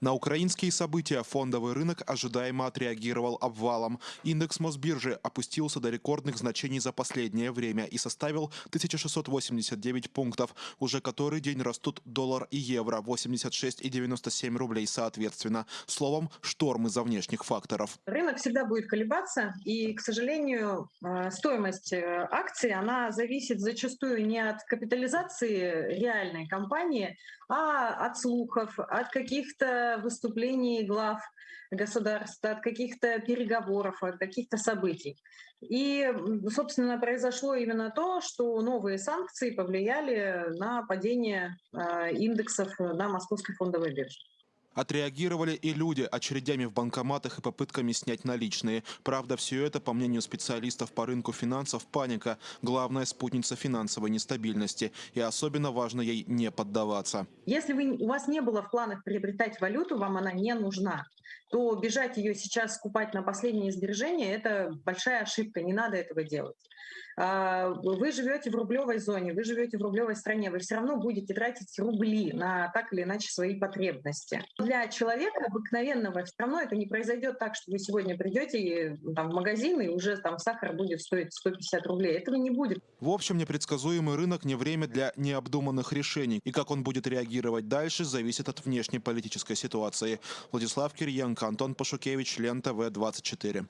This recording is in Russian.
На украинские события фондовый рынок ожидаемо отреагировал обвалом. Индекс Мосбиржи опустился до рекордных значений за последнее время и составил 1689 пунктов. Уже который день растут доллар и евро 86 и 97 рублей соответственно. Словом, шторм из-за внешних факторов. Рынок всегда будет колебаться, и, к сожалению, э, стоимость э, акций, она зависит зачастую не от капитализации реальной компании, а от слухов, от каких-то выступлений глав государств, от каких-то переговоров, от каких-то событий. И, собственно, произошло именно то, что новые санкции повлияли на падение э, индексов на московской фондовой бирже. Отреагировали и люди очередями в банкоматах и попытками снять наличные. Правда, все это, по мнению специалистов по рынку финансов, паника. Главная спутница финансовой нестабильности. И особенно важно ей не поддаваться. Если вы, у вас не было в планах приобретать валюту, вам она не нужна, то бежать ее сейчас скупать на последние сбережения – это большая ошибка, не надо этого делать. А, вы живете в рублевой зоне, вы живете в рублевой стране, вы все равно будете тратить рубли на так или иначе свои потребности. Для человека обыкновенного все равно это не произойдет так, что вы сегодня придете там, в магазин и уже там сахар будет стоить 150 рублей. Этого не будет. В общем, непредсказуемый рынок не время для необдуманных решений. И как он будет реагировать дальше, зависит от внешней политической ситуации. Владислав Кирьенко, Антон Пашукевич, Лента В24.